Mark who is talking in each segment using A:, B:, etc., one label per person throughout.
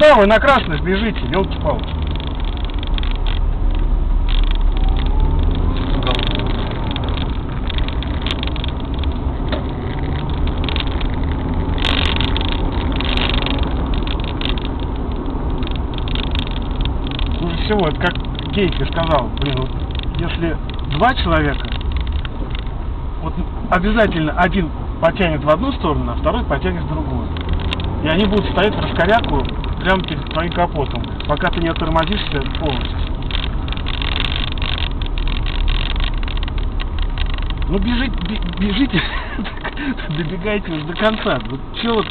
A: Куда вы на красных бежите, елки-палки? Всего, как Кейти сказал, блин, вот если два человека, вот обязательно один потянет в одну сторону, а второй потянет в другую. И они будут стоять в раскоряку прямо перед твоим капотом, пока ты не оттормозишься полностью. Ну бежите, бе- бежите, добегайте до конца. Вот че вот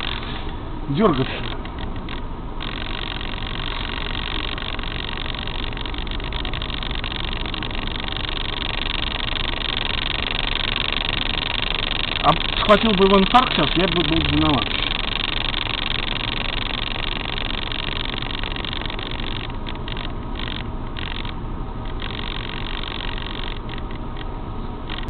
A: дергаться? А схватил бы его инфаркт сейчас, я бы был виноват.